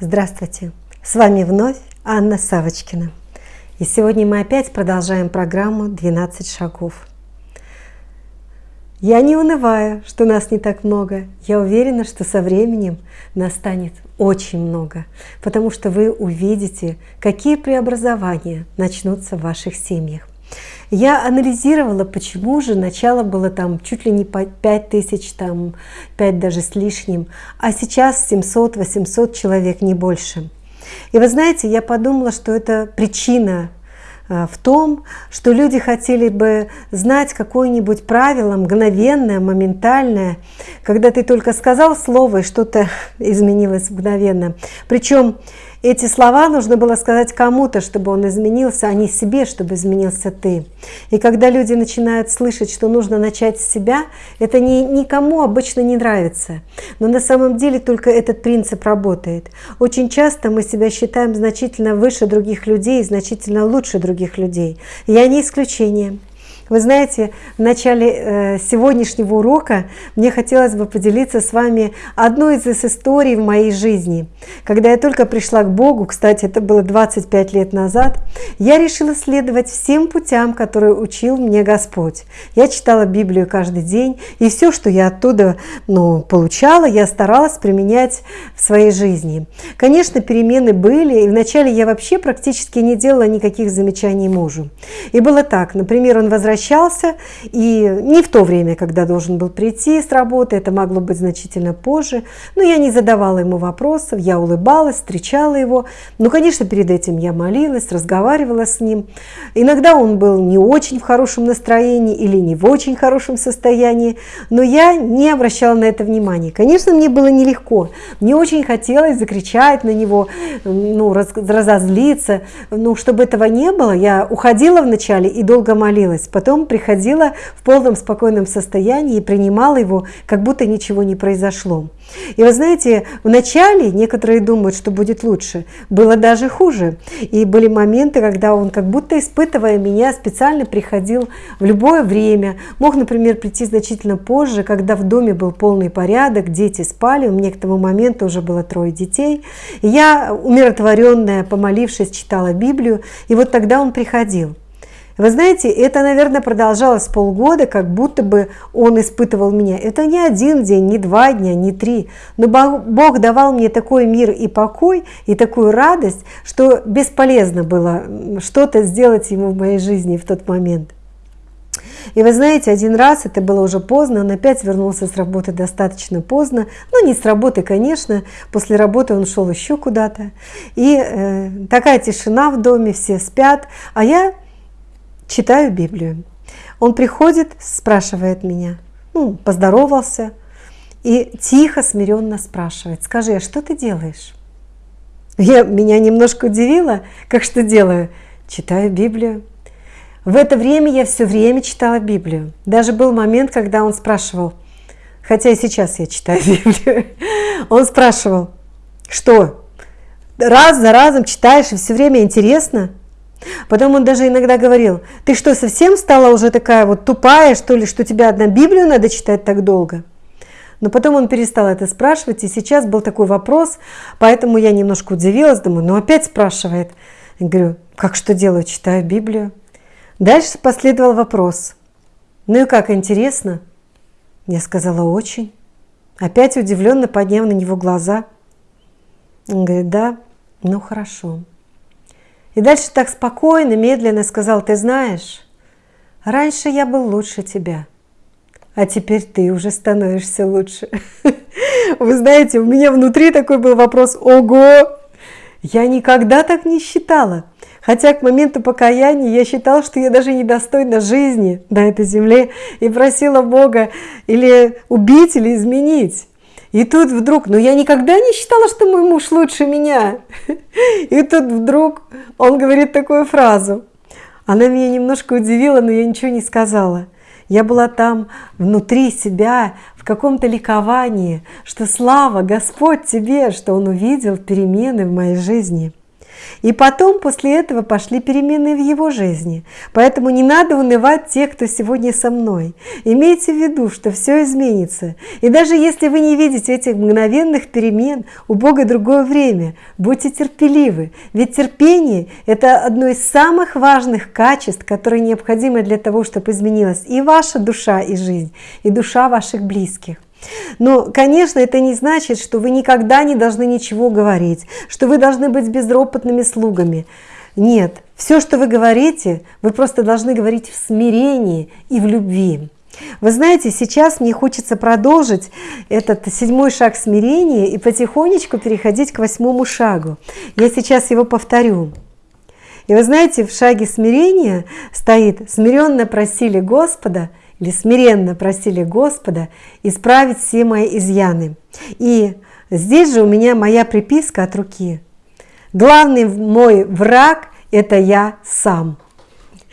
Здравствуйте! С вами вновь Анна Савочкина. И сегодня мы опять продолжаем программу «12 шагов». Я не унываю, что нас не так много. Я уверена, что со временем нас станет очень много, потому что вы увидите, какие преобразования начнутся в ваших семьях. Я анализировала, почему же начало было там чуть ли не 5 тысяч, там 5 даже с лишним, а сейчас 700-800 человек, не больше. И вы знаете, я подумала, что это причина э, в том, что люди хотели бы знать какое-нибудь правило мгновенное, моментальное, когда ты только сказал слово и что-то изменилось мгновенно. Причем эти слова нужно было сказать кому-то, чтобы он изменился, а не себе, чтобы изменился ты. И когда люди начинают слышать, что нужно начать с себя, это ни, никому обычно не нравится. Но на самом деле только этот принцип работает. Очень часто мы себя считаем значительно выше других людей, значительно лучше других людей. Я не исключение. Вы знаете, в начале э, сегодняшнего урока мне хотелось бы поделиться с вами одной из историй в моей жизни. Когда я только пришла к Богу, кстати, это было 25 лет назад, я решила следовать всем путям, которые учил мне Господь. Я читала Библию каждый день, и все, что я оттуда ну, получала, я старалась применять в своей жизни. Конечно, перемены были, и вначале я вообще практически не делала никаких замечаний мужу. И было так, например, он возвращался возвращался, и не в то время, когда должен был прийти с работы, это могло быть значительно позже, но я не задавала ему вопросов, я улыбалась, встречала его, но, конечно, перед этим я молилась, разговаривала с ним. Иногда он был не очень в хорошем настроении или не в очень хорошем состоянии, но я не обращала на это внимания. Конечно, мне было нелегко, мне очень хотелось закричать на него, ну, разозлиться, но чтобы этого не было, я уходила вначале и долго молилась, приходила в полном спокойном состоянии и принимала его, как будто ничего не произошло. И вы знаете, вначале некоторые думают, что будет лучше, было даже хуже. И были моменты, когда он, как будто испытывая меня, специально приходил в любое время. Мог, например, прийти значительно позже, когда в доме был полный порядок, дети спали, у меня к тому моменту уже было трое детей. И я, умиротворенная, помолившись, читала Библию, и вот тогда он приходил. Вы знаете, это, наверное, продолжалось полгода, как будто бы он испытывал меня. Это не один день, не два дня, не три. Но Бог давал мне такой мир и покой, и такую радость, что бесполезно было что-то сделать ему в моей жизни в тот момент. И вы знаете, один раз, это было уже поздно, он опять вернулся с работы достаточно поздно. Ну, не с работы, конечно, после работы он шел еще куда-то. И э, такая тишина в доме, все спят, а я читаю Библию. Он приходит, спрашивает меня, ну, поздоровался и тихо, смиренно спрашивает, скажи, а что ты делаешь? Я, меня немножко удивило, как что делаю? Читаю Библию. В это время я все время читала Библию. Даже был момент, когда он спрашивал, хотя и сейчас я читаю Библию, он спрашивал, что раз за разом читаешь и все время интересно? Потом он даже иногда говорил, ты что, совсем стала уже такая вот тупая, что ли, что тебе одна Библию надо читать так долго? Но потом он перестал это спрашивать, и сейчас был такой вопрос, поэтому я немножко удивилась, думаю, ну опять спрашивает. Я говорю, как что делаю, читаю Библию. Дальше последовал вопрос. Ну и как, интересно? Я сказала, очень. Опять удивленно подняв на него глаза. Он говорит, да, ну хорошо. И дальше так спокойно, медленно сказал, ты знаешь, раньше я был лучше тебя, а теперь ты уже становишься лучше. Вы знаете, у меня внутри такой был вопрос, ого, я никогда так не считала. Хотя к моменту покаяния я считала, что я даже недостойна жизни на этой земле и просила Бога или убить, или изменить. И тут вдруг, ну я никогда не считала, что мой муж лучше меня. И тут вдруг он говорит такую фразу. Она меня немножко удивила, но я ничего не сказала. Я была там внутри себя, в каком-то ликовании, что слава Господь тебе, что Он увидел перемены в моей жизни. И потом после этого пошли перемены в его жизни. Поэтому не надо унывать тех, кто сегодня со мной. Имейте в виду, что все изменится. И даже если вы не видите этих мгновенных перемен, у Бога другое время. Будьте терпеливы. Ведь терпение – это одно из самых важных качеств, которые необходимы для того, чтобы изменилась и ваша душа и жизнь, и душа ваших близких. Но, конечно, это не значит, что вы никогда не должны ничего говорить, что вы должны быть безропотными слугами. Нет, все, что вы говорите, вы просто должны говорить в смирении и в любви. Вы знаете, сейчас мне хочется продолжить этот седьмой шаг смирения и потихонечку переходить к восьмому шагу. Я сейчас его повторю. И вы знаете, в шаге смирения стоит «смиренно просили Господа», или смиренно просили Господа исправить все мои изъяны. И здесь же у меня моя приписка от руки. Главный мой враг – это я сам.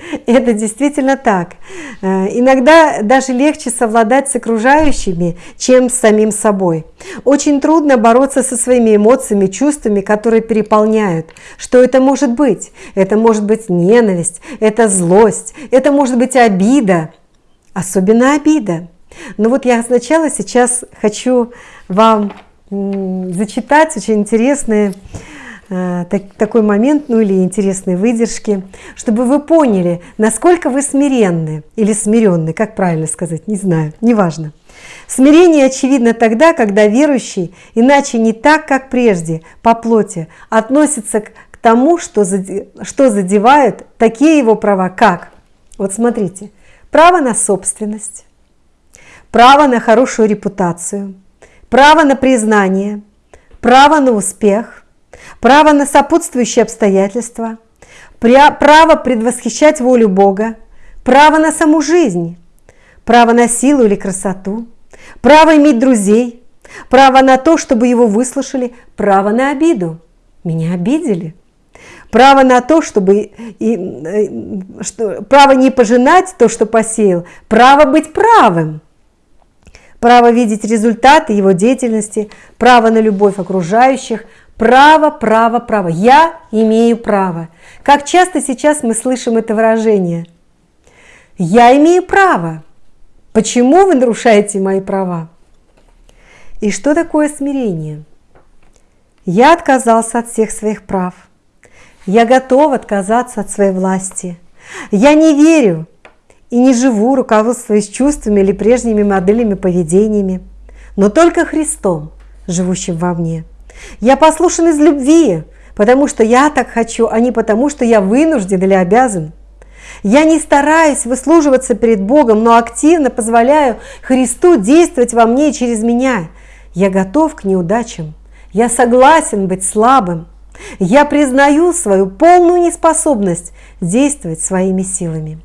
Это действительно так. Э, иногда даже легче совладать с окружающими, чем с самим собой. Очень трудно бороться со своими эмоциями, чувствами, которые переполняют. Что это может быть? Это может быть ненависть, это злость, это может быть обида, особенно обида. Но вот я сначала сейчас хочу вам зачитать очень интересные э, так, такой момент, ну или интересные выдержки, чтобы вы поняли, насколько вы смиренны или смиренны, как правильно сказать, не знаю, неважно. Смирение очевидно тогда, когда верующий, иначе не так, как прежде, по плоти, относится к, тому, что задевают такие его права, как, вот смотрите, право на собственность, право на хорошую репутацию, право на признание, право на успех, право на сопутствующие обстоятельства, право предвосхищать волю Бога, право на саму жизнь, право на силу или красоту, право иметь друзей, право на то, чтобы его выслушали, право на обиду. Меня обидели – право на то, чтобы и, э, что, право не пожинать то, что посеял, право быть правым, право видеть результаты его деятельности, право на любовь окружающих, право, право, право. Я имею право. Как часто сейчас мы слышим это выражение? Я имею право. Почему вы нарушаете мои права? И что такое смирение? Я отказался от всех своих прав – я готов отказаться от своей власти. Я не верю и не живу, руководствуясь чувствами или прежними моделями поведениями, но только Христом, живущим во мне. Я послушен из любви, потому что я так хочу, а не потому, что я вынужден или обязан. Я не стараюсь выслуживаться перед Богом, но активно позволяю Христу действовать во мне и через меня. Я готов к неудачам. Я согласен быть слабым. Я признаю свою полную неспособность действовать своими силами.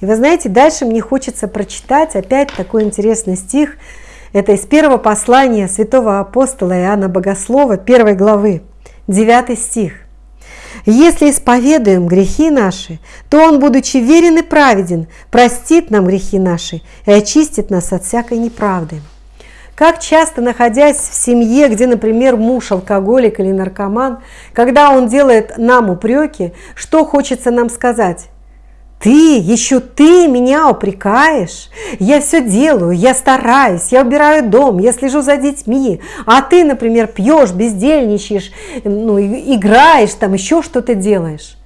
И вы знаете, дальше мне хочется прочитать опять такой интересный стих. Это из первого послания святого апостола Иоанна Богослова, первой главы, 9 стих. «Если исповедуем грехи наши, то Он, будучи верен и праведен, простит нам грехи наши и очистит нас от всякой неправды». Как часто, находясь в семье, где, например, муж алкоголик или наркоман, когда он делает нам упреки, что хочется нам сказать? Ты, еще ты меня упрекаешь? Я все делаю, я стараюсь, я убираю дом, я слежу за детьми, а ты, например, пьешь, бездельничаешь, ну, играешь, там еще что-то делаешь.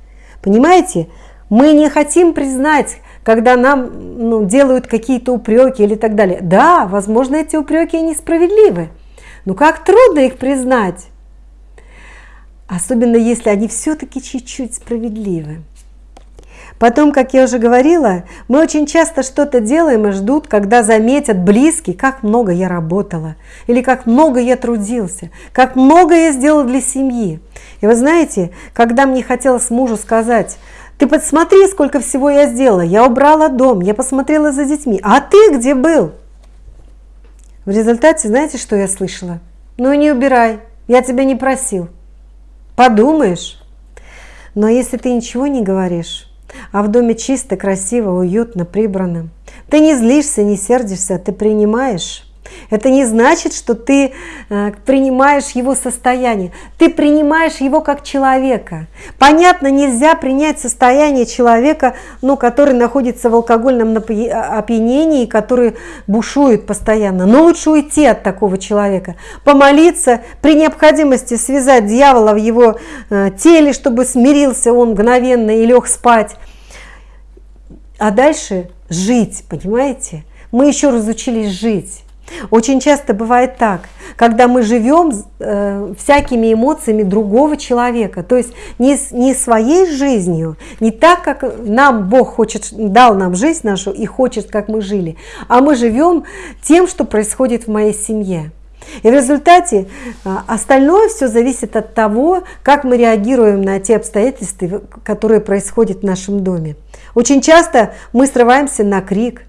Понимаете? Мы не хотим признать, когда нам ну, делают какие-то упреки или так далее. Да, возможно, эти упреки несправедливы, но как трудно их признать, особенно если они все-таки чуть-чуть справедливы. Потом, как я уже говорила, мы очень часто что-то делаем и ждут, когда заметят близкие, как много я работала, или как много я трудился, как много я сделала для семьи. И вы знаете, когда мне хотелось мужу сказать, ты посмотри, сколько всего я сделала. Я убрала дом, я посмотрела за детьми. А ты где был? В результате, знаете, что я слышала? Ну не убирай, я тебя не просил. Подумаешь. Но если ты ничего не говоришь, а в доме чисто, красиво, уютно, прибрано, ты не злишься, не сердишься, ты принимаешь, Это не значит, что ты э, принимаешь его состояние. Ты принимаешь его как человека. Понятно, нельзя принять состояние человека, ну, который находится в алкогольном опьянении, который бушует постоянно. Но лучше уйти от такого человека. Помолиться, при необходимости связать дьявола в его э, теле, чтобы смирился он мгновенно и лег спать. А дальше жить, понимаете? Мы еще разучились жить. Очень часто бывает так, когда мы живем э, всякими эмоциями другого человека, то есть не, не своей жизнью, не так, как нам Бог хочет, дал нам жизнь нашу и хочет, как мы жили, а мы живем тем, что происходит в моей семье. И в результате э, остальное все зависит от того, как мы реагируем на те обстоятельства, которые происходят в нашем доме. Очень часто мы срываемся на крик,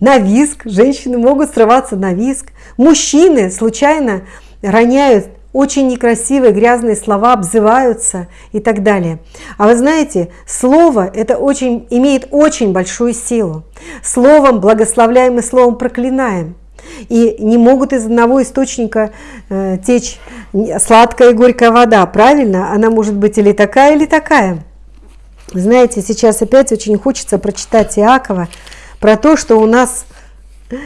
на виск, женщины могут срываться на виск, мужчины случайно роняют очень некрасивые грязные слова, обзываются и так далее. А вы знаете, слово это очень, имеет очень большую силу. Словом благословляем и словом проклинаем. И не могут из одного источника э, течь сладкая и горькая вода, правильно? Она может быть или такая, или такая. Знаете, сейчас опять очень хочется прочитать Иакова, про то, что у нас, э,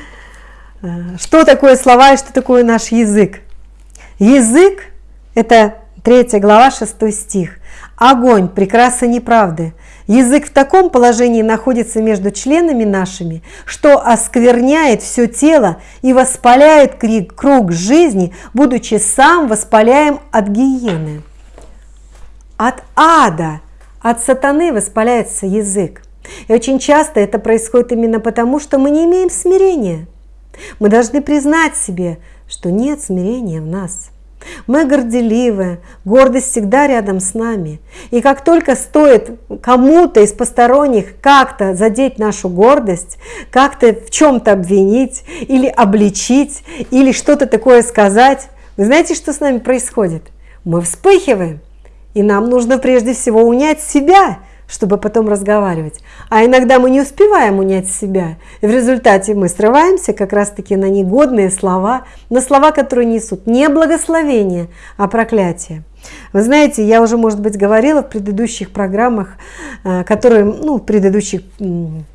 что такое слова и что такое наш язык. Язык – это 3 глава, 6 стих. Огонь, прекраса неправды. Язык в таком положении находится между членами нашими, что оскверняет все тело и воспаляет круг жизни, будучи сам воспаляем от гиены. От ада, от сатаны воспаляется язык. И очень часто это происходит именно потому, что мы не имеем смирения. Мы должны признать себе, что нет смирения в нас. Мы горделивы, гордость всегда рядом с нами. И как только стоит кому-то из посторонних как-то задеть нашу гордость, как-то в чем-то обвинить или обличить, или что-то такое сказать, вы знаете, что с нами происходит? Мы вспыхиваем, и нам нужно прежде всего унять себя – чтобы потом разговаривать. А иногда мы не успеваем унять себя, и в результате мы срываемся как раз-таки на негодные слова, на слова, которые несут не благословение, а проклятие. Вы знаете, я уже, может быть, говорила в предыдущих программах, э, которые, ну, в предыдущих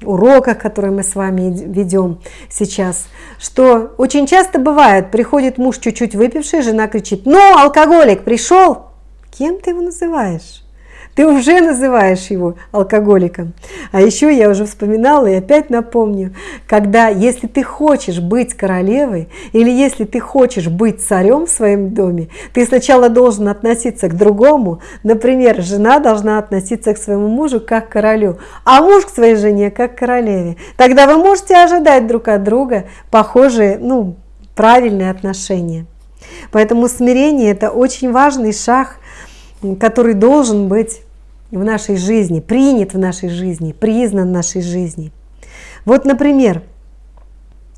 уроках, которые мы с вами ведем сейчас, что очень часто бывает, приходит муж чуть-чуть выпивший, жена кричит, ну, алкоголик пришел, кем ты его называешь? Ты уже называешь его алкоголиком. А еще я уже вспоминала и опять напомню, когда если ты хочешь быть королевой или если ты хочешь быть царем в своем доме, ты сначала должен относиться к другому. Например, жена должна относиться к своему мужу как к королю, а муж к своей жене как к королеве. Тогда вы можете ожидать друг от друга похожие, ну, правильные отношения. Поэтому смирение – это очень важный шаг, который должен быть в нашей жизни, принят в нашей жизни, признан в нашей жизни. Вот, например,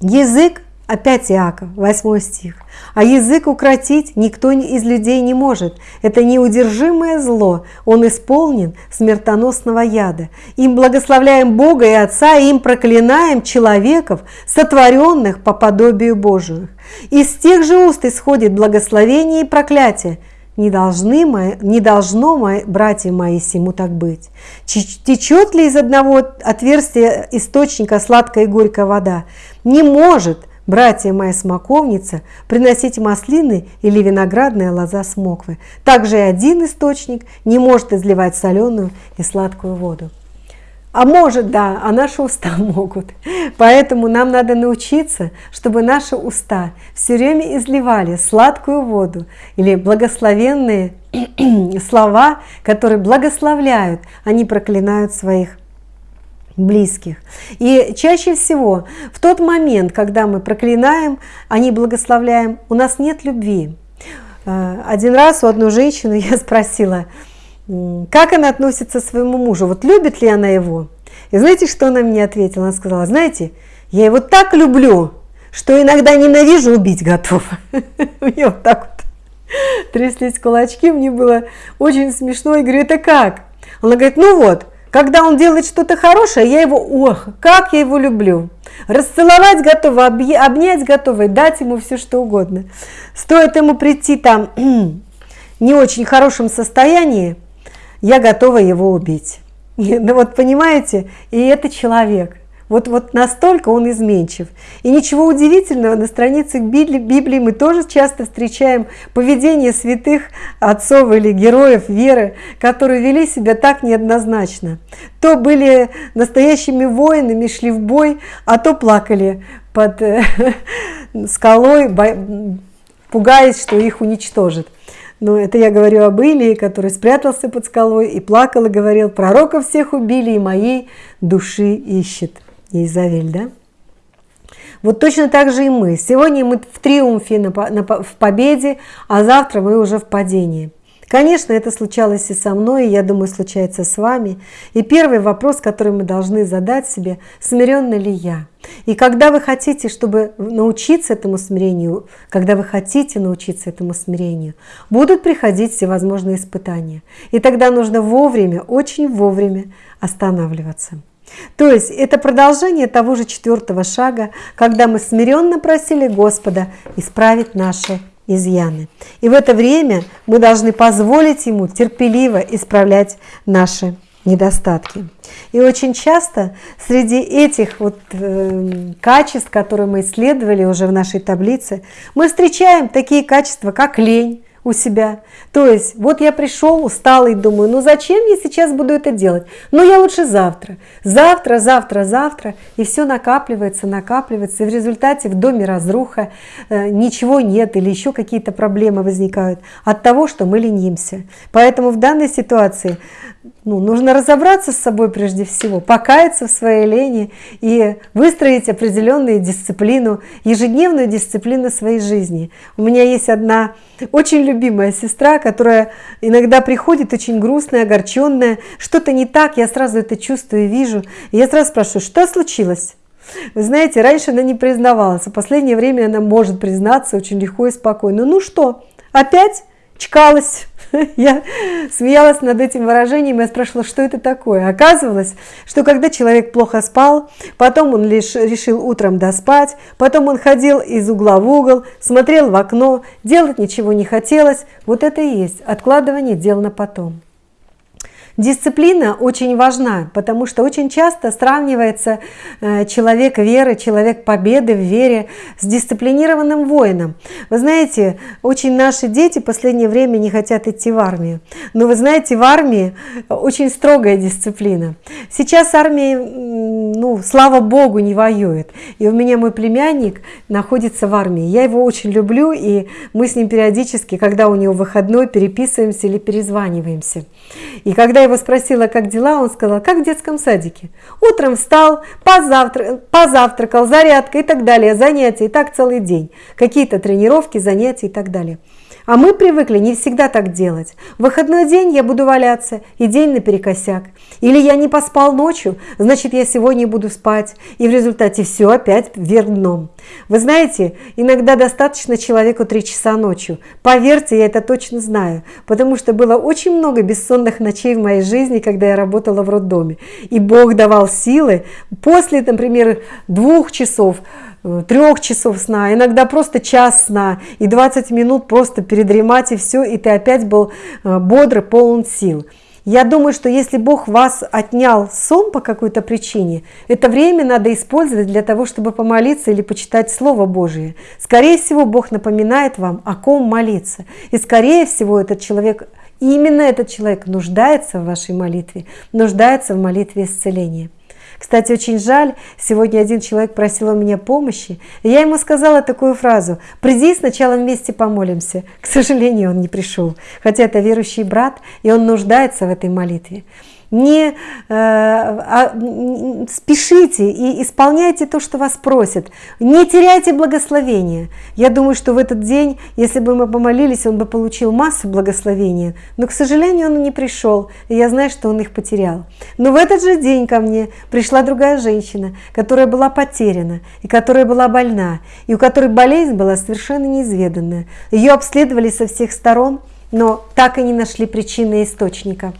язык, опять Иаков, 8 стих, а язык укротить никто из людей не может. Это неудержимое зло, он исполнен смертоносного яда. Им благословляем Бога и Отца, и им проклинаем человеков, сотворенных по подобию Божию. Из тех же уст исходит благословение и проклятие – не, должны мои, не должно, мои, братья мои, сему так быть. Течет ли из одного отверстия источника сладкая и горькая вода? Не может, братья моя смоковница, приносить маслины или виноградная лоза смоквы. Также и один источник не может изливать соленую и сладкую воду. А может, да, а наши уста могут. Поэтому нам надо научиться, чтобы наши уста все время изливали сладкую воду или благословенные слова, которые благословляют, они проклинают своих близких. И чаще всего в тот момент, когда мы проклинаем, они благословляем, у нас нет любви. Э, один раз у одной женщины я спросила, как она относится к своему мужу, вот любит ли она его. И знаете, что она мне ответила? Она сказала, знаете, я его так люблю, что иногда ненавижу, убить готова. Мне вот так вот тряслись кулачки, мне было очень смешно. И говорю, это как? Она говорит, ну вот, когда он делает что-то хорошее, я его, ох, как я его люблю. расцеловать готова, обнять готова, дать ему все что угодно. Стоит ему прийти там не очень хорошем состоянии, я готова его убить. Ну вот понимаете, и это человек. Вот, вот настолько он изменчив. И ничего удивительного, на страницах Библии, мы тоже часто встречаем поведение святых отцов или героев веры, которые вели себя так неоднозначно. То были настоящими воинами, шли в бой, а то плакали под э, скалой, пугаясь, что их уничтожат. Но это я говорю об Илии, который спрятался под скалой и плакал и говорил, пророков всех убили и моей души ищет. Изавель, да? Вот точно так же и мы. Сегодня мы в триумфе, в победе, а завтра мы уже в падении. Конечно, это случалось и со мной, и я думаю, случается с вами. И первый вопрос, который мы должны задать себе, смиренна ли я? И когда вы хотите, чтобы научиться этому смирению, когда вы хотите научиться этому смирению, будут приходить всевозможные испытания. И тогда нужно вовремя, очень вовремя останавливаться. То есть это продолжение того же четвертого шага, когда мы смиренно просили Господа исправить наши изъяны. И в это время мы должны позволить Ему терпеливо исправлять наши недостатки. И очень часто среди этих вот э, качеств, которые мы исследовали уже в нашей таблице, мы встречаем такие качества, как лень, у себя. То есть, вот я пришел усталый, думаю, ну зачем я сейчас буду это делать? Ну я лучше завтра. Завтра, завтра, завтра. И все накапливается, накапливается. И в результате в доме разруха, э, ничего нет или еще какие-то проблемы возникают от того, что мы ленимся. Поэтому в данной ситуации ну, нужно разобраться с собой прежде всего, покаяться в своей лени и выстроить определенную дисциплину, ежедневную дисциплину своей жизни. У меня есть одна очень любимая сестра, которая иногда приходит очень грустная, огорченная, что-то не так, я сразу это чувствую и вижу. И я сразу спрашиваю, что случилось? Вы знаете, раньше она не признавалась, в последнее время она может признаться очень легко и спокойно. Ну что, опять чкалась? Я смеялась над этим выражением, я спрашивала, что это такое. Оказывалось, что когда человек плохо спал, потом он лишь решил утром доспать, потом он ходил из угла в угол, смотрел в окно, делать ничего не хотелось, вот это и есть откладывание дел на потом. Дисциплина очень важна, потому что очень часто сравнивается э, человек веры, человек победы в вере с дисциплинированным воином. Вы знаете, очень наши дети в последнее время не хотят идти в армию. Но вы знаете, в армии очень строгая дисциплина. Сейчас армия, ну, слава богу, не воюет. И у меня мой племянник находится в армии. Я его очень люблю, и мы с ним периодически, когда у него выходной, переписываемся или перезваниваемся. И когда я его спросила, как дела, он сказал, как в детском садике. Утром встал, позавтра... позавтракал, зарядка и так далее, занятия, и так целый день. Какие-то тренировки, занятия и так далее. А мы привыкли не всегда так делать. В выходной день я буду валяться, и день наперекосяк. Или я не поспал ночью, значит я сегодня буду спать. И в результате все опять вверх дном. Вы знаете, иногда достаточно человеку 3 часа ночью. Поверьте, я это точно знаю. Потому что было очень много бессонных ночей в моей жизни, когда я работала в роддоме. И Бог давал силы после, например, двух часов, трех часов сна, иногда просто час сна и 20 минут просто передремать и все, и ты опять был э, бодр, полон сил. Я думаю, что если Бог вас отнял сон по какой-то причине, это время надо использовать для того, чтобы помолиться или почитать Слово Божие. Скорее всего, Бог напоминает вам, о ком молиться. И скорее всего, этот человек, именно этот человек нуждается в вашей молитве, нуждается в молитве исцеления. Кстати, очень жаль, сегодня один человек просил у меня помощи, и я ему сказала такую фразу «Приди, сначала вместе помолимся». К сожалению, он не пришел, хотя это верующий брат, и он нуждается в этой молитве не э, а, спешите и исполняйте то, что вас просят. Не теряйте благословения. Я думаю, что в этот день, если бы мы помолились, он бы получил массу благословения. Но, к сожалению, он не пришел, и я знаю, что он их потерял. Но в этот же день ко мне пришла другая женщина, которая была потеряна, и которая была больна, и у которой болезнь была совершенно неизведанная. Ее обследовали со всех сторон, но так и не нашли причины источника.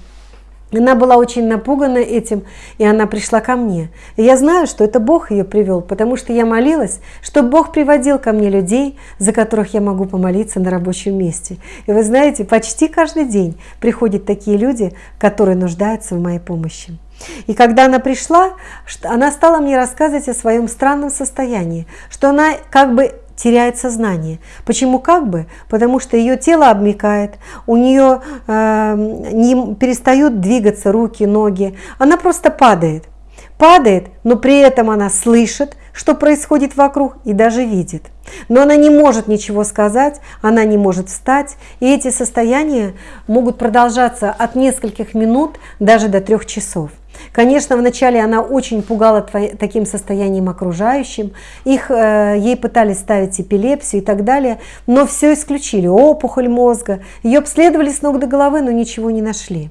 Она была очень напугана этим, и она пришла ко мне. И я знаю, что это Бог ее привел, потому что я молилась, чтобы Бог приводил ко мне людей, за которых я могу помолиться на рабочем месте. И вы знаете, почти каждый день приходят такие люди, которые нуждаются в моей помощи. И когда она пришла, она стала мне рассказывать о своем странном состоянии, что она как бы теряет сознание. Почему как бы? Потому что ее тело обмекает, у нее э, не перестают двигаться руки, ноги, она просто падает. Падает, но при этом она слышит, что происходит вокруг и даже видит. Но она не может ничего сказать, она не может встать, и эти состояния могут продолжаться от нескольких минут даже до трех часов. Конечно, вначале она очень пугала таким состоянием окружающим, их, э, ей пытались ставить эпилепсию и так далее, но все исключили, опухоль мозга, ее обследовали с ног до головы, но ничего не нашли.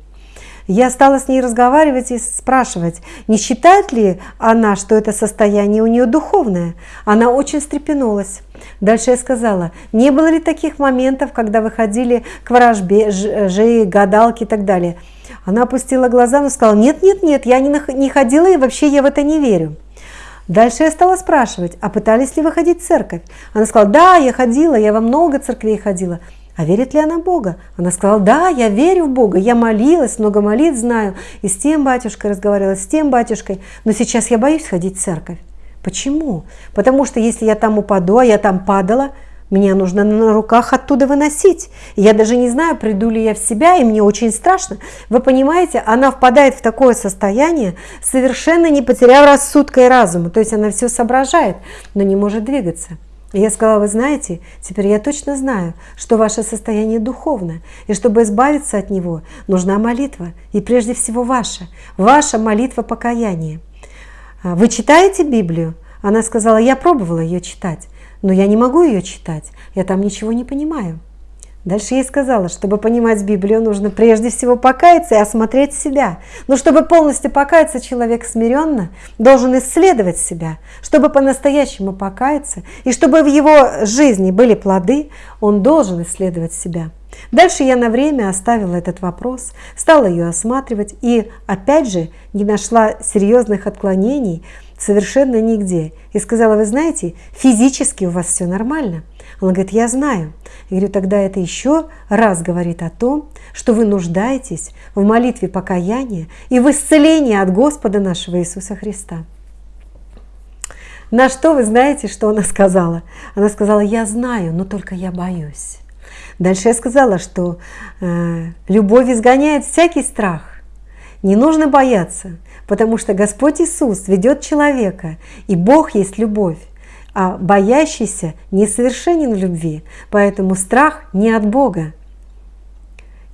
Я стала с ней разговаривать и спрашивать, не считает ли она, что это состояние у нее духовное. Она очень встрепенулась. Дальше я сказала, не было ли таких моментов, когда вы ходили к ворожбе, жеи, гадалке и так далее. Она опустила глаза, но сказала, нет, нет, нет, я не, не ходила и вообще я в это не верю. Дальше я стала спрашивать, а пытались ли вы ходить в церковь? Она сказала, да, я ходила, я во много церквей ходила. А верит ли она Бога? Она сказала, да, я верю в Бога, я молилась, много молитв знаю, и с тем батюшкой разговаривала, с тем батюшкой, но сейчас я боюсь ходить в церковь. Почему? Потому что если я там упаду, а я там падала, меня нужно на руках оттуда выносить. Я даже не знаю, приду ли я в себя, и мне очень страшно. Вы понимаете, она впадает в такое состояние, совершенно не потеряв рассудка и разума. То есть она все соображает, но не может двигаться. Я сказала, вы знаете, теперь я точно знаю, что ваше состояние духовное, и чтобы избавиться от него, нужна молитва, и прежде всего ваша, ваша молитва покаяния. А, вы читаете Библию? Она сказала, я пробовала ее читать, но я не могу ее читать, я там ничего не понимаю. Дальше я сказала, чтобы понимать Библию, нужно прежде всего покаяться и осмотреть себя. Но чтобы полностью покаяться, человек смиренно должен исследовать себя. Чтобы по-настоящему покаяться и чтобы в его жизни были плоды, он должен исследовать себя. Дальше я на время оставила этот вопрос, стала ее осматривать и опять же не нашла серьезных отклонений совершенно нигде. И сказала, вы знаете, физически у вас все нормально. Он говорит, я знаю. Я говорю, тогда это еще раз говорит о том, что вы нуждаетесь в молитве покаяния и в исцелении от Господа нашего Иисуса Христа. На что вы знаете, что она сказала? Она сказала, я знаю, но только я боюсь. Дальше я сказала, что э, любовь изгоняет всякий страх. Не нужно бояться, потому что Господь Иисус ведет человека, и Бог есть любовь а боящийся несовершенен в любви, поэтому страх не от Бога.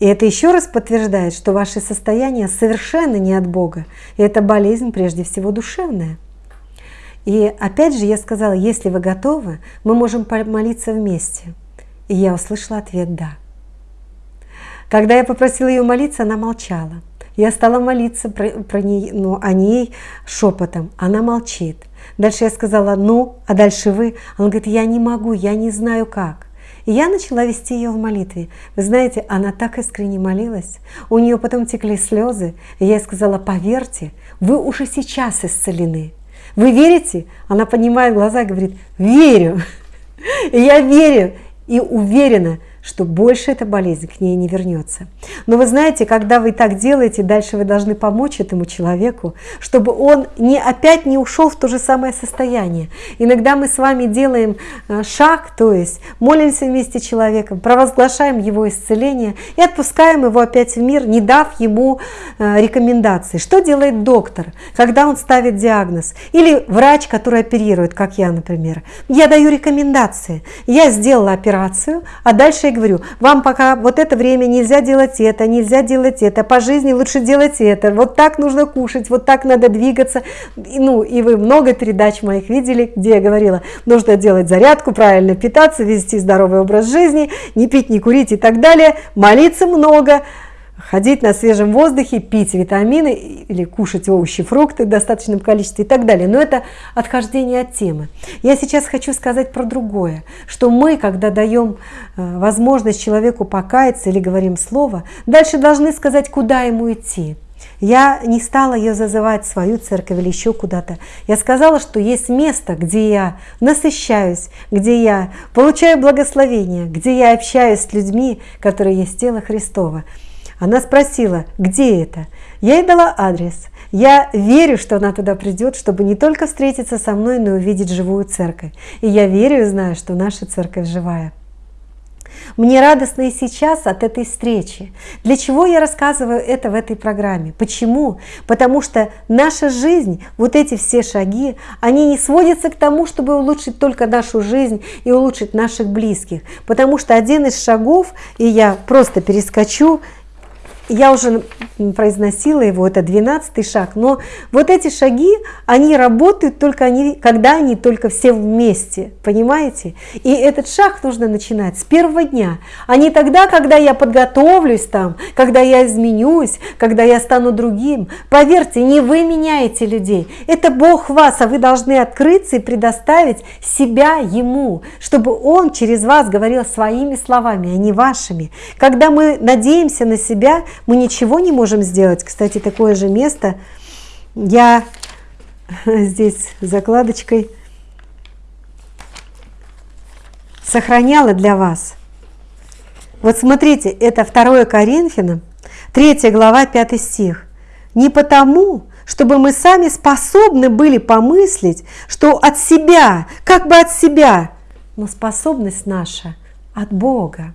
И это еще раз подтверждает, что ваше состояние совершенно не от Бога, и это болезнь прежде всего душевная. И опять же я сказала, если вы готовы, мы можем помолиться вместе. И я услышала ответ «да». Когда я попросила ее молиться, она молчала. Я стала молиться про, про ней, ну, о ней шепотом. Она молчит. Дальше я сказала, ну, а дальше вы? Она говорит, я не могу, я не знаю как. И я начала вести ее в молитве. Вы знаете, она так искренне молилась. У нее потом текли слезы. И я ей сказала, поверьте, вы уже сейчас исцелены. Вы верите? Она поднимает глаза и говорит, верю. И я верю и уверена, что больше эта болезнь к ней не вернется. Но вы знаете, когда вы так делаете, дальше вы должны помочь этому человеку, чтобы он не, опять не ушел в то же самое состояние. Иногда мы с вами делаем э, шаг, то есть молимся вместе с человеком, провозглашаем его исцеление и отпускаем его опять в мир, не дав ему э, рекомендаций. Что делает доктор, когда он ставит диагноз? Или врач, который оперирует, как я, например. Я даю рекомендации. Я сделала операцию, а дальше говорю, вам пока вот это время нельзя делать это, нельзя делать это, по жизни лучше делать это, вот так нужно кушать, вот так надо двигаться. Ну, и вы много передач моих видели, где я говорила, нужно делать зарядку, правильно питаться, вести здоровый образ жизни, не пить, не курить и так далее, молиться много, ходить на свежем воздухе, пить витамины или кушать овощи, фрукты в достаточном количестве и так далее. Но это отхождение от темы. Я сейчас хочу сказать про другое, что мы, когда даем э, возможность человеку покаяться или говорим слово, дальше должны сказать, куда ему идти. Я не стала ее зазывать в свою церковь или еще куда-то. Я сказала, что есть место, где я насыщаюсь, где я получаю благословение, где я общаюсь с людьми, которые есть тело Христова. Она спросила, где это? Я ей дала адрес. Я верю, что она туда придет, чтобы не только встретиться со мной, но и увидеть живую церковь. И я верю и знаю, что наша церковь живая. Мне радостно и сейчас от этой встречи. Для чего я рассказываю это в этой программе? Почему? Потому что наша жизнь, вот эти все шаги, они не сводятся к тому, чтобы улучшить только нашу жизнь и улучшить наших близких. Потому что один из шагов, и я просто перескочу, я уже произносила его, это 12 шаг, но вот эти шаги, они работают только они, когда они только все вместе, понимаете? И этот шаг нужно начинать с первого дня, а не тогда, когда я подготовлюсь там, когда я изменюсь, когда я стану другим. Поверьте, не вы меняете людей, это Бог вас, а вы должны открыться и предоставить себя Ему, чтобы Он через вас говорил своими словами, а не вашими. Когда мы надеемся на себя, мы ничего не можем сделать. Кстати, такое же место я здесь закладочкой сохраняла для вас. Вот смотрите, это 2 Коринфянам, 3 глава, 5 стих. Не потому, чтобы мы сами способны были помыслить, что от себя, как бы от себя, но способность наша от Бога.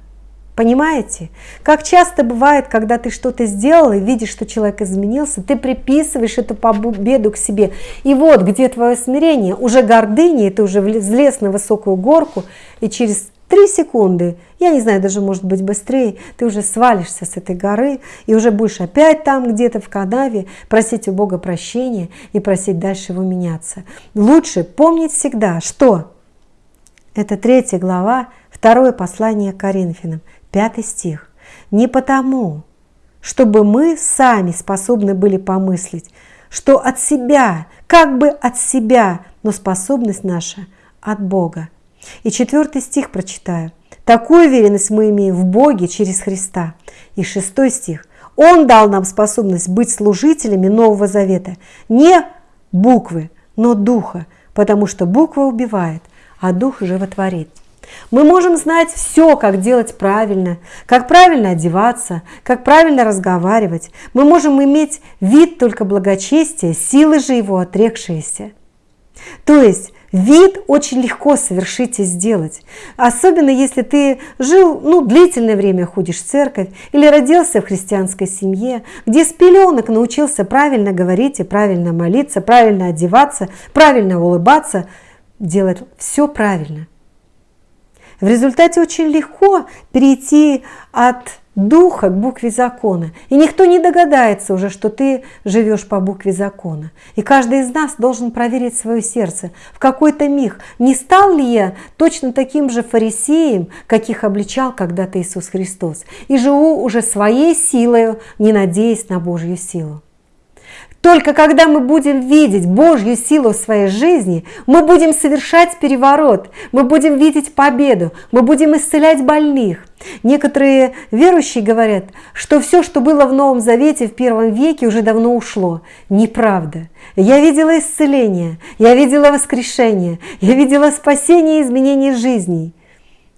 Понимаете? Как часто бывает, когда ты что-то сделал и видишь, что человек изменился, ты приписываешь эту победу к себе. И вот где твое смирение, уже гордыня, и ты уже взлез на высокую горку, и через три секунды, я не знаю, даже может быть быстрее, ты уже свалишься с этой горы и уже будешь опять там где-то в канаве просить у Бога прощения и просить дальше его меняться. Лучше помнить всегда, что это третья глава, второе послание Коринфянам. Пятый стих. «Не потому, чтобы мы сами способны были помыслить, что от себя, как бы от себя, но способность наша от Бога». И четвертый стих прочитаю. Такую уверенность мы имеем в Боге через Христа. И шестой стих. Он дал нам способность быть служителями Нового Завета. Не буквы, но духа, потому что буква убивает, а дух животворит. Мы можем знать все, как делать правильно, как правильно одеваться, как правильно разговаривать. Мы можем иметь вид только благочестия, силы же его отрекшиеся. То есть вид очень легко совершить и сделать. Особенно если ты жил, ну, длительное время ходишь в церковь или родился в христианской семье, где с пеленок научился правильно говорить и правильно молиться, правильно одеваться, правильно улыбаться, делать все правильно. В результате очень легко перейти от духа к букве закона. И никто не догадается уже, что ты живешь по букве закона. И каждый из нас должен проверить свое сердце. В какой-то миг, не стал ли я точно таким же фарисеем, каких обличал когда-то Иисус Христос, и живу уже своей силой, не надеясь на Божью силу. Только когда мы будем видеть Божью силу в своей жизни, мы будем совершать переворот, мы будем видеть победу, мы будем исцелять больных. Некоторые верующие говорят, что все, что было в Новом Завете в первом веке, уже давно ушло. Неправда. Я видела исцеление, я видела воскрешение, я видела спасение и изменение жизней.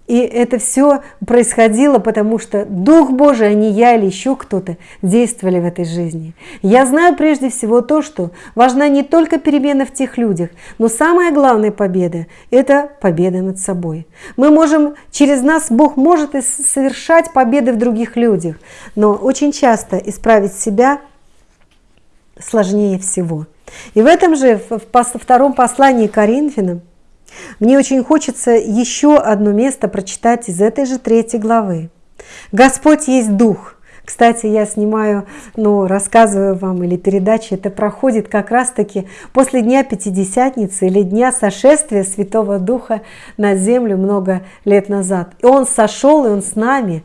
И это все происходило, потому что Дух Божий, а не я или еще кто-то, действовали в этой жизни. Я знаю прежде всего то, что важна не только перемена в тех людях, но самая главная победа – это победа над собой. Мы можем, через нас Бог может совершать победы в других людях, но очень часто исправить себя сложнее всего. И в этом же, в втором послании Коринфянам, мне очень хочется еще одно место прочитать из этой же третьей главы. Господь есть Дух. Кстати, я снимаю, ну, рассказываю вам или передачи, это проходит как раз-таки после Дня Пятидесятницы или Дня сошествия Святого Духа на землю много лет назад. И Он сошел, и Он с нами.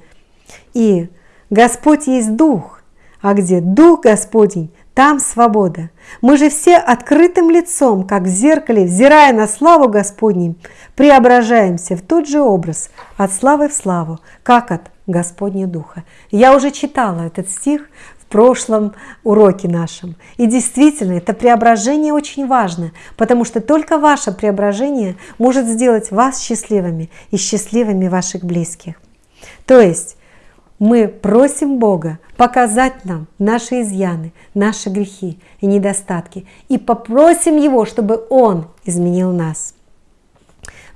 И Господь есть Дух. А где Дух Господень, там свобода. Мы же все открытым лицом, как в зеркале, взирая на славу Господней, преображаемся в тот же образ, от славы в славу, как от Господня Духа. Я уже читала этот стих в прошлом уроке нашем. И действительно, это преображение очень важно, потому что только ваше преображение может сделать вас счастливыми и счастливыми ваших близких. То есть мы просим Бога показать нам наши изъяны, наши грехи и недостатки, и попросим Его, чтобы Он изменил нас.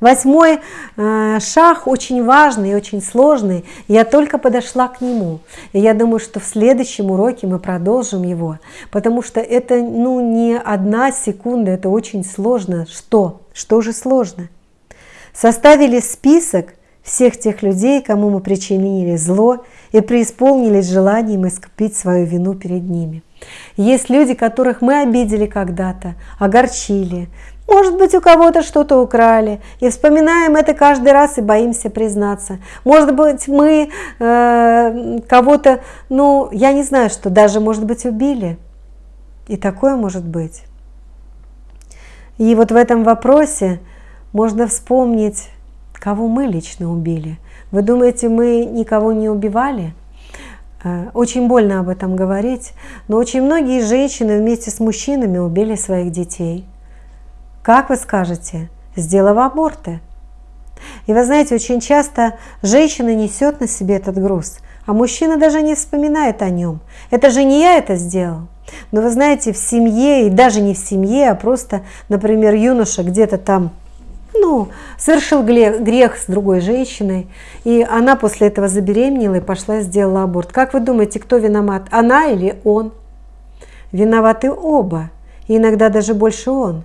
Восьмой э, шаг очень важный и очень сложный. Я только подошла к нему. И я думаю, что в следующем уроке мы продолжим его, потому что это ну, не одна секунда, это очень сложно. Что? Что же сложно? Составили список всех тех людей, кому мы причинили зло и преисполнились желанием искупить свою вину перед ними. Есть люди, которых мы обидели когда-то, огорчили, может быть, у кого-то что-то украли, и вспоминаем это каждый раз и боимся признаться. Может быть, мы э, кого-то, ну, я не знаю, что даже, может быть, убили. И такое может быть. И вот в этом вопросе можно вспомнить, кого мы лично убили. Вы думаете, мы никого не убивали? Э, очень больно об этом говорить, но очень многие женщины вместе с мужчинами убили своих детей – как вы скажете, сделав аборты? И вы знаете, очень часто женщина несет на себе этот груз, а мужчина даже не вспоминает о нем. Это же не я это сделал. Но вы знаете, в семье, и даже не в семье, а просто, например, юноша где-то там ну, совершил грех с другой женщиной, и она после этого забеременела и пошла и сделала аборт. Как вы думаете, кто виноват, она или он? Виноваты оба, и иногда даже больше он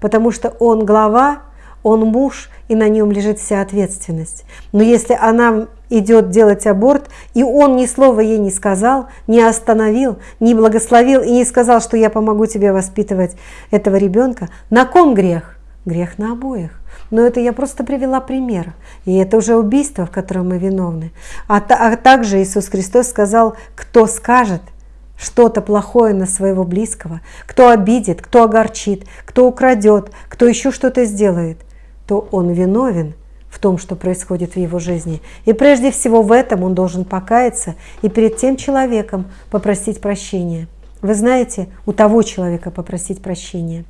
потому что он глава, он муж, и на нем лежит вся ответственность. Но если она идет делать аборт, и он ни слова ей не сказал, не остановил, не благословил и не сказал, что я помогу тебе воспитывать этого ребенка, на ком грех? Грех на обоих. Но это я просто привела пример. И это уже убийство, в котором мы виновны. А, а также Иисус Христос сказал, кто скажет – что-то плохое на своего близкого, кто обидит, кто огорчит, кто украдет, кто еще что-то сделает, то он виновен в том, что происходит в его жизни. И прежде всего в этом он должен покаяться и перед тем человеком попросить прощения. Вы знаете, у того человека попросить прощения.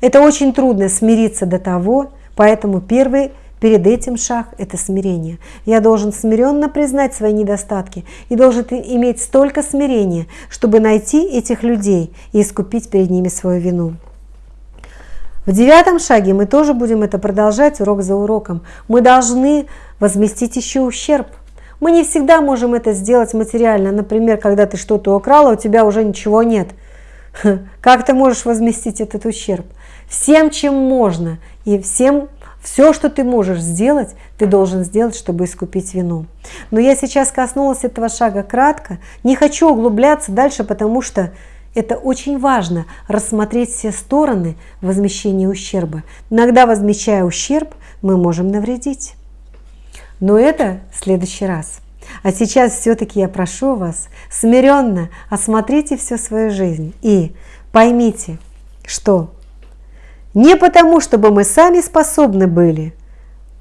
Это очень трудно смириться до того, поэтому первый Перед этим шаг – это смирение. Я должен смиренно признать свои недостатки и должен иметь столько смирения, чтобы найти этих людей и искупить перед ними свою вину. В девятом шаге мы тоже будем это продолжать урок за уроком. Мы должны возместить еще ущерб. Мы не всегда можем это сделать материально. Например, когда ты что-то украла, у тебя уже ничего нет. Как ты можешь возместить этот ущерб? Всем, чем можно, и всем все, что ты можешь сделать, ты должен сделать, чтобы искупить вину. Но я сейчас коснулась этого шага кратко. Не хочу углубляться дальше, потому что это очень важно рассмотреть все стороны возмещения ущерба. Иногда, возмещая ущерб, мы можем навредить. Но это в следующий раз. А сейчас все-таки я прошу вас смиренно осмотрите всю свою жизнь и поймите, что не потому, чтобы мы сами способны были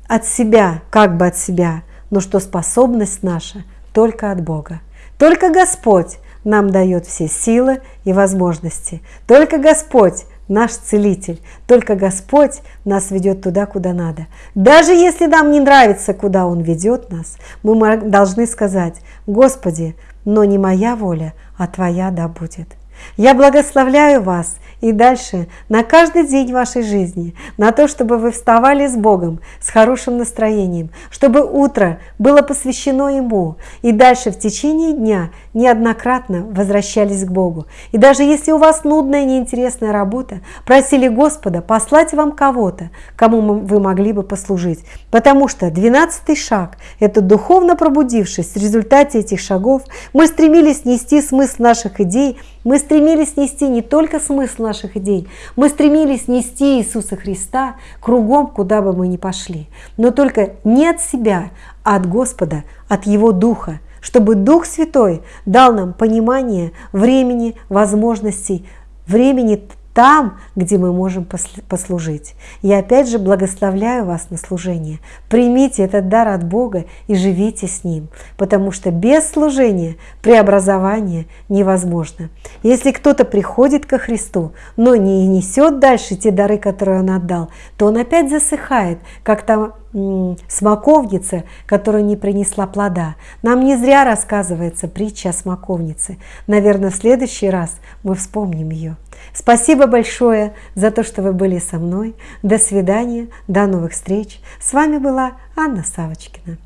от себя, как бы от себя, но что способность наша только от Бога. Только Господь нам дает все силы и возможности. Только Господь наш целитель. Только Господь нас ведет туда, куда надо. Даже если нам не нравится, куда Он ведет нас, мы должны сказать, Господи, но не моя воля, а Твоя да будет. Я благословляю вас и дальше на каждый день вашей жизни, на то, чтобы вы вставали с Богом, с хорошим настроением, чтобы утро было посвящено Ему, и дальше в течение дня неоднократно возвращались к Богу. И даже если у вас нудная, неинтересная работа, просили Господа послать вам кого-то, кому вы могли бы послужить. Потому что 12 шаг – это духовно пробудившись, в результате этих шагов. Мы стремились нести смысл наших идей. Мы стремились нести не только смысл наших идей, мы стремились нести Иисуса Христа кругом, куда бы мы ни пошли, но только не от себя, а от Господа, от Его Духа, чтобы Дух Святой дал нам понимание времени, возможностей, времени там, где мы можем послужить. Я опять же благословляю вас на служение. Примите этот дар от Бога и живите с Ним, потому что без служения преобразование невозможно. Если кто-то приходит ко Христу, но не несет дальше те дары, которые Он отдал, то он опять засыхает, как там смоковница, которая не принесла плода. Нам не зря рассказывается притча о смоковнице. Наверное, в следующий раз мы вспомним ее. Спасибо большое за то, что вы были со мной. До свидания, до новых встреч. С вами была Анна Савочкина.